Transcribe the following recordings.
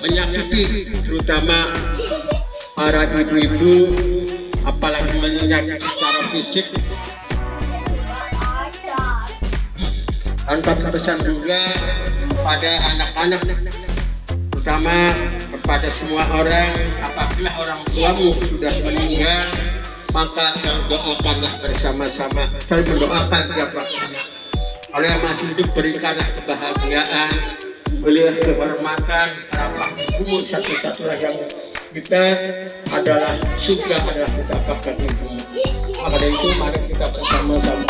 menyakiti terutama para ibu-ibu apalagi menyakiti secara fisik tanpa pesan juga pada anak-anak terutama kepada semua orang apabila orang tuamu sudah meninggal maka doakanlah bersama-sama. Saya mendoakan tiap waktunya. Oleh yang masih hidup berikanlah kebahagiaan. Beliau kehormatan. Harapan ibu satu-satunya yang kita adalah surga adalah kita dapatkan ibu maka itu mari kita bersama-sama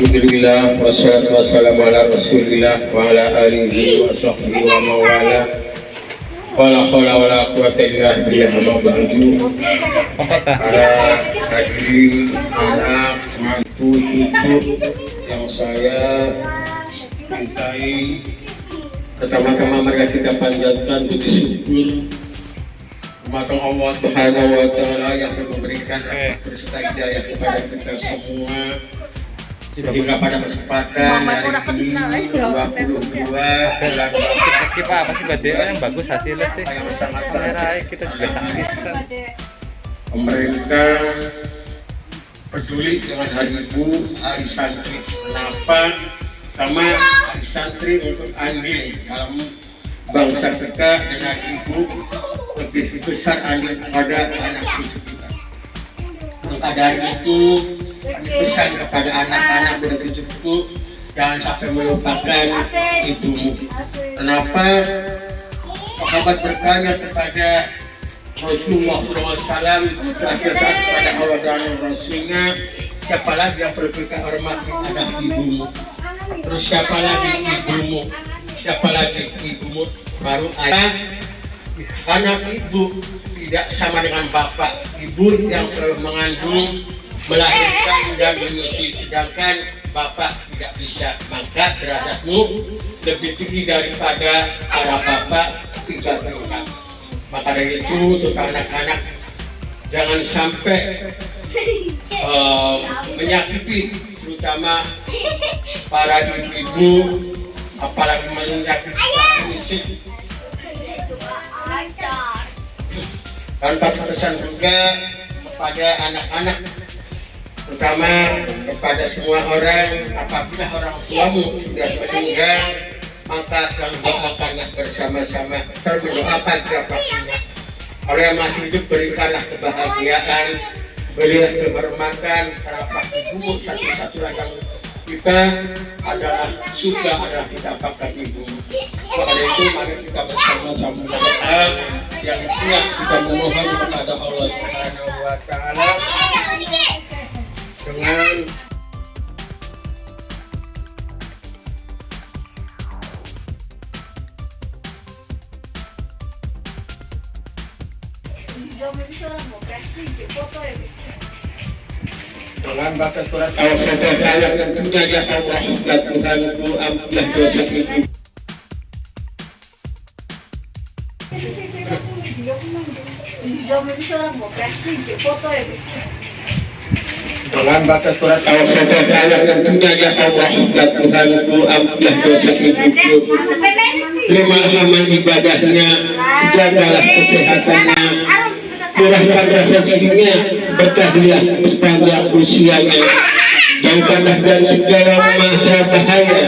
Alhamdulillah wassalatu wassalamu ala rasulillah wa ala alihi wa wa mawala. Wala hawla wala quwata illa billah amma ba'du. Para hadirin anak mantu cucu yang saya cintai pertama-tama mereka kita panjatkan puji syukur. Kepada Allah Subhanahu wa taala yang telah memberikan rahmat berserta hidayah kepada kita semua sehingga pada kesempatan hari ini 22 bulan Kita apa sih badai yang bagus hasilnya sih? Kamera kita juga sangat pemerintah peduli dengan hari ibu, hari santri kenapa sama hari santri untuk andil dalam bangsa kita dengan ibu lebih besar andil kepada anak cucu kita. Maka dari itu pesan kepada anak-anak dan cucuku jangan sampai melupakan ibumu. Kenapa? Sahabat bertanya kepada Rasulullah SAW terakhir kepada Allah dan Rasulnya siapa lagi yang perlu kita hormati? Adalah ibumu. Terus siapa lagi ibumu? Siapa lagi ibumu? Baru ayah anak ibu tidak sama dengan bapak ibu yang selalu mengandung melahirkan dan menyusui sedangkan bapak tidak bisa maka derajatmu lebih tinggi daripada para bapak tiga tingkat maka dari itu untuk anak-anak jangan sampai eh, menyakiti terutama para ibu-ibu apalagi menyakiti fisik tanpa pesan juga kepada anak-anak terutama kepada semua orang apabila orang tuamu sudah meninggal maka selalu doakanlah bersama-sama selalu mendoakan waktunya oleh yang masih hidup berikanlah kebahagiaan berilah kehormatan harapan ibu satu-satunya yang kita adalah surga adalah kita pakai ibu. Dari itu mari kita bersama-sama berdoa. Yang siap kita memohon kepada Allah Subhanahu wa taala dengan dengan batas surat al-fatihah yang tentunya ya Allah dan Tuhanku ampunilah dosa ibu dengan batas surat Al-Fatihah yang tentunya ya Allah ya Tuhanku ampunilah dosa hidupku terima ibadahnya jagalah kesehatannya murahkan rezekinya berkahliah sepanjang usianya. Jauhkanlah dari segala mara bahaya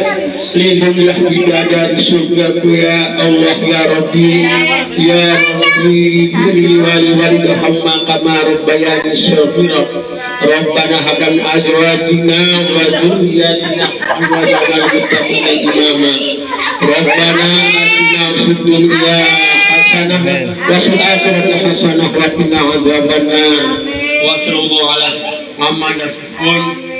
lindungilah bidadari surgaku ya Allah ya Rabbi. Ya Rabbi beri wali wali rahmah kama rabbayani syaghira Rabbana hablan azwajina wa dzurriyyatina qurrata muttaqina imama. Rabbana atina fid dunya hasanah wa fil hasanah wa wa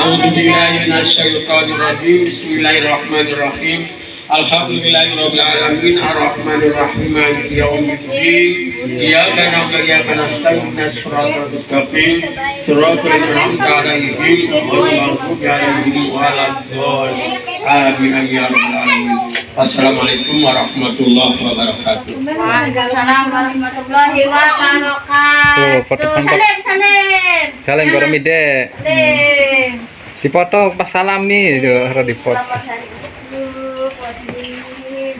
A'udzubillahi minasyaitonir rajim. Bismillahirrahmanirrahim. Ya rabbal alamin Wassalamualaikum warahmatullahi wabarakatuh Waalaikumsalam warahmatullahi Tuh, wabarakatuh. foto tampak. Salim, salim. Kalian Ya, gorong ide. Salim. Dipoto pas salam nih, harus dipot. Selamat hari ibu, buat diri, buat ibu.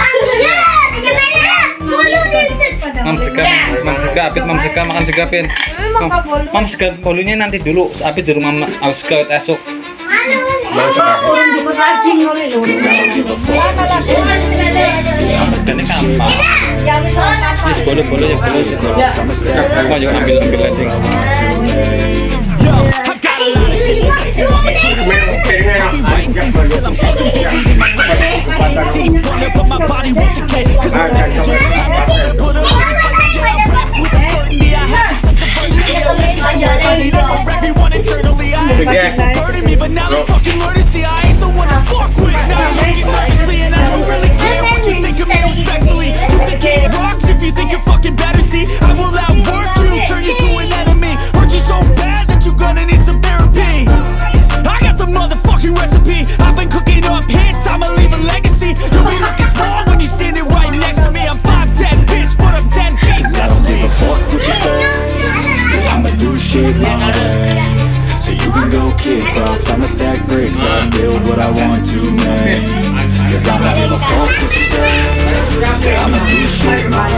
Mam sega, mam sega, apit mam sega makan sega pin. Mam, mam sega bolunya nanti dulu, apit dulu mam aus sega esok. Ini. Ini bolu bolu ya bolu. Kau ambil ambil lagi. Writing things I'm fucking buried in my deep but my body won't decay. Cause my messages are kinda I've been cooking up hits, I'ma leave a legacy. You'll be looking small when you're standing right next to me. I'm 5'10, bitch, but I'm 10 feet I don't give a fuck what you say. I'ma do shit my way. So you can go kick rocks, I'ma stack bricks up, build what I want to make. Cause I don't give a fuck what you say. I'ma do shit my